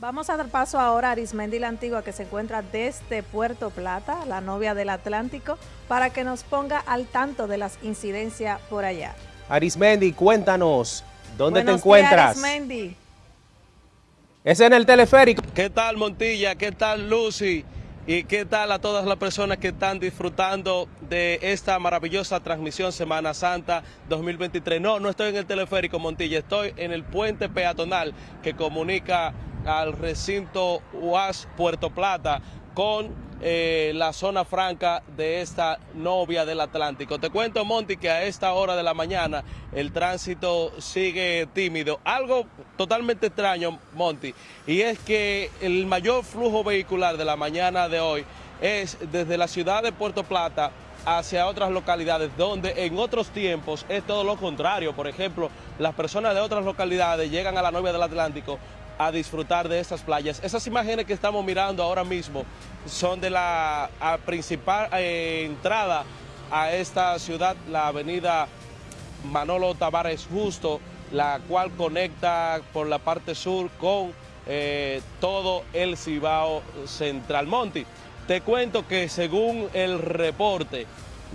Vamos a dar paso ahora a Arismendi la Antigua, que se encuentra desde Puerto Plata, la novia del Atlántico, para que nos ponga al tanto de las incidencias por allá. Arismendi, cuéntanos, ¿dónde te encuentras? Días, Arismendi. Es en el teleférico. ¿Qué tal Montilla? ¿Qué tal Lucy? ¿Y qué tal a todas las personas que están disfrutando de esta maravillosa transmisión Semana Santa 2023? No, no estoy en el teleférico Montilla, estoy en el puente peatonal que comunica al recinto UAS Puerto Plata con eh, la zona franca de esta novia del Atlántico. Te cuento, Monty, que a esta hora de la mañana el tránsito sigue tímido. Algo totalmente extraño, Monty, y es que el mayor flujo vehicular de la mañana de hoy es desde la ciudad de Puerto Plata hacia otras localidades donde en otros tiempos es todo lo contrario. Por ejemplo, las personas de otras localidades llegan a la novia del Atlántico a disfrutar de estas playas. Esas imágenes que estamos mirando ahora mismo son de la principal eh, entrada a esta ciudad, la avenida Manolo Tavares Justo, la cual conecta por la parte sur con eh, todo el Cibao Central Monte. Te cuento que según el reporte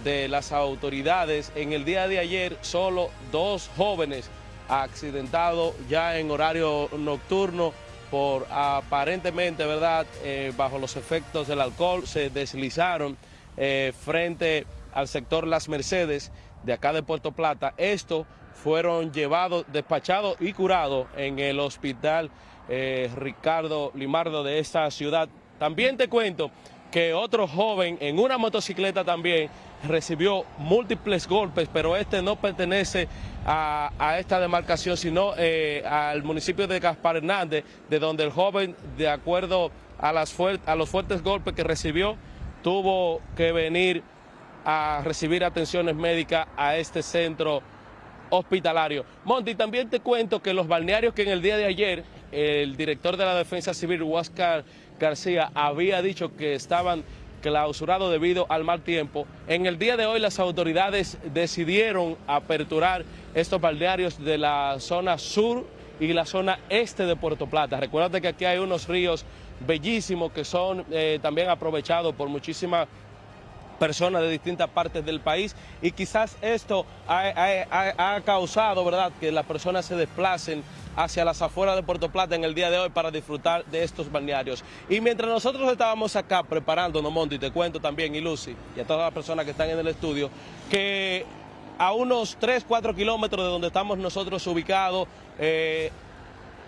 de las autoridades, en el día de ayer solo dos jóvenes accidentado ya en horario nocturno por aparentemente, ¿verdad?, eh, bajo los efectos del alcohol, se deslizaron eh, frente al sector Las Mercedes de acá de Puerto Plata. Estos fueron llevados, despachados y curados en el hospital eh, Ricardo Limardo de esta ciudad. También te cuento que otro joven en una motocicleta también recibió múltiples golpes, pero este no pertenece a, esta demarcación, sino eh, al municipio de Gaspar Hernández, de donde el joven, de acuerdo a, las a los fuertes golpes que recibió, tuvo que venir a recibir atenciones médicas a este centro hospitalario. Monty, también te cuento que los balnearios que en el día de ayer el director de la Defensa Civil, Huáscar García, había dicho que estaban clausurado debido al mal tiempo. En el día de hoy las autoridades decidieron aperturar estos balnearios de la zona sur y la zona este de Puerto Plata. Recuerda que aquí hay unos ríos bellísimos que son eh, también aprovechados por muchísimas personas de distintas partes del país y quizás esto ha, causado ¿verdad? que las personas se desplacen hacia las afueras de Puerto Plata en el día de hoy para disfrutar de estos balnearios. Y mientras nosotros estábamos acá preparándonos, Monty, te cuento también, y Lucy, y a todas las personas que están en el estudio, que a unos 3, 4 kilómetros de donde estamos nosotros ubicados, eh,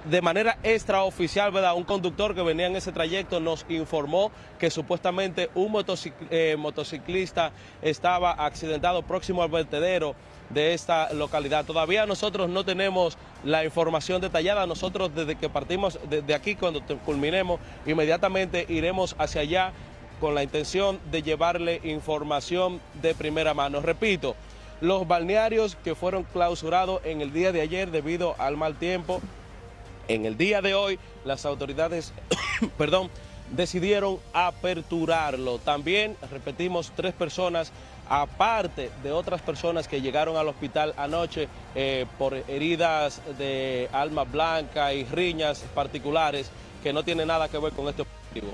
de manera extraoficial, ¿verdad? Un conductor que venía en ese trayecto nos informó que supuestamente un eh, motociclista estaba accidentado próximo al vertedero de esta localidad. Todavía nosotros no tenemos la información detallada, nosotros desde que partimos de aquí, cuando culminemos, inmediatamente iremos hacia allá con la intención de llevarle información de primera mano. Repito, los balnearios que fueron clausurados en el día de ayer debido al mal tiempo en el día de hoy, las autoridades, perdón, decidieron aperturarlo. También, repetimos, tres personas, aparte de otras personas que llegaron al hospital anoche eh, por heridas de alma blanca y riñas particulares que no tienen nada que ver con este objetivo.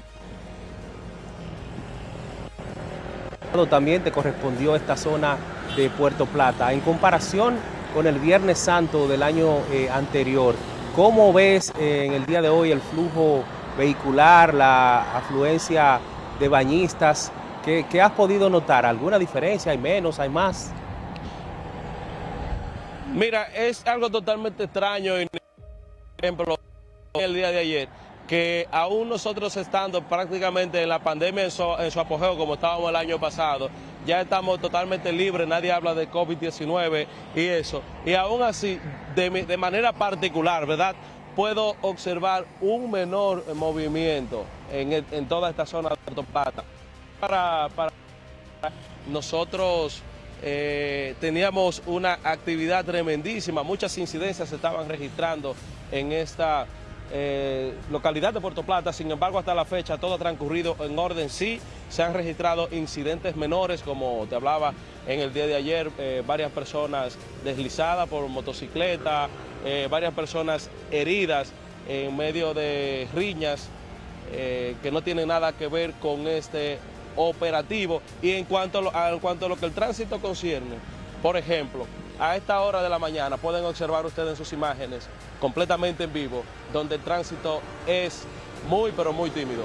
También te correspondió esta zona de Puerto Plata. En comparación con el Viernes Santo del año eh, anterior, ¿Cómo ves eh, en el día de hoy el flujo vehicular, la afluencia de bañistas? ¿Qué, has podido notar? ¿Alguna diferencia? ¿Hay menos? ¿Hay más? Mira, es algo totalmente extraño, por ejemplo, el día de ayer, que aún nosotros estando prácticamente en la pandemia en su, apogeo como estábamos el año pasado, ya estamos totalmente libres, nadie habla de COVID-19 y eso. Y aún así, de, manera particular, ¿verdad? Puedo observar un menor movimiento en, toda esta zona de Puerto Para, nosotros eh, teníamos una actividad tremendísima, muchas incidencias se estaban registrando en esta eh, localidad de Puerto Plata, sin embargo hasta la fecha todo ha transcurrido en orden, sí se han registrado incidentes menores, como te hablaba en el día de ayer, eh, varias personas deslizadas por motocicleta, varias personas heridas, en medio de riñas que no tienen nada que ver con este operativo. Y en cuanto, a lo, en cuanto a lo que el tránsito concierne, por ejemplo, a esta hora de la mañana pueden observar ustedes en sus imágenes completamente en vivo, donde el tránsito es muy pero muy tímido.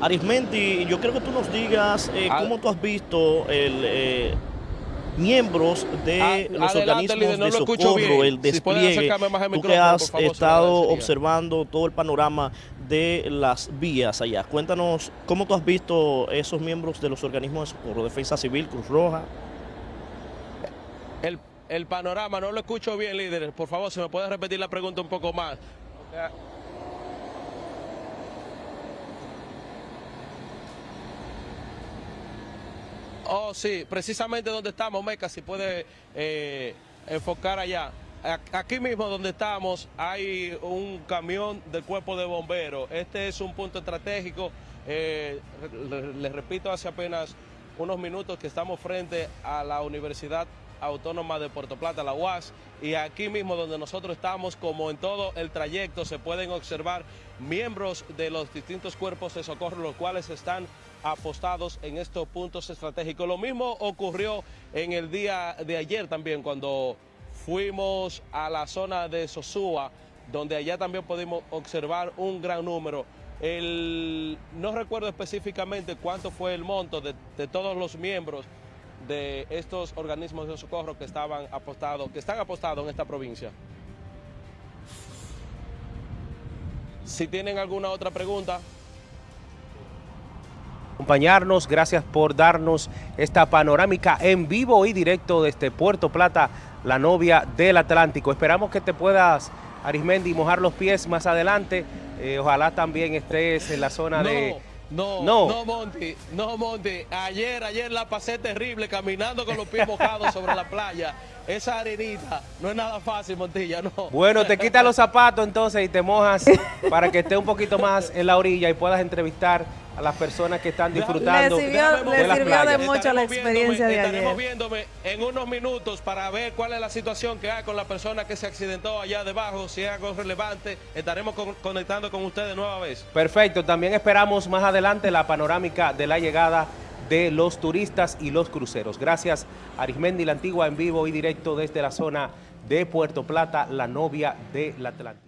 Arismendi, yo creo que tú nos digas eh, cómo tú has visto el, eh, miembros de A- los adelante, organismos líder, no de socorro, bien. el despliegue. acercarme más el tú que has favor, estado observando todo el panorama de las vías allá. Cuéntanos cómo tú has visto esos miembros de los organismos de socorro, Defensa Civil, Cruz Roja. El, el panorama, no lo escucho bien, líder. Por favor, si me puede repetir la pregunta un poco más. Oh, sí, precisamente donde estamos, Meca, si puede eh, enfocar allá. Aquí mismo donde estamos hay un camión del cuerpo de bomberos. Este es un punto estratégico. Eh, le- les repito, hace apenas unos minutos que estamos frente a la Universidad Autónoma de Puerto Plata, la UAS, y aquí mismo donde nosotros estamos, como en todo el trayecto, se pueden observar miembros de los distintos cuerpos de socorro, los cuales están apostados en estos puntos estratégicos. Lo mismo ocurrió en el día de ayer también, cuando fuimos a la zona de Sosúa, donde allá también pudimos observar un gran número. No recuerdo específicamente cuánto fue el monto de, de todos los miembros de estos organismos de socorro que estaban apostados, que están apostados en esta provincia. Si tienen alguna otra pregunta. Acompañarnos, gracias por darnos esta panorámica en vivo y directo desde Puerto Plata, la novia del Atlántico. Esperamos que te puedas, Arismendi, mojar los pies más adelante. Eh, ojalá también estés en la zona de... No, No. no, Monty, no, Monty. Ayer, ayer la pasé terrible caminando con los pies mojados sobre la playa. Esa arenita no es nada fácil, Montilla, no. Bueno, te quitas los zapatos entonces y te mojas para que esté un poquito más en la orilla y puedas entrevistar a las personas que están disfrutando Le sirvió- le de las sirvió de playas. mucho la Estaremos experiencia de viéndome- Estaremos ayer. viéndome en unos minutos para ver cuál es la situación que hay con la persona que se accidentó allá debajo, si es algo relevante. Estaremos con- conectando con ustedes nueva vez. Perfecto, también esperamos más adelante la panorámica de la llegada de los turistas y los cruceros. Gracias, Arismendi la Antigua en vivo y directo desde la zona de Puerto Plata, la novia del Atlántico.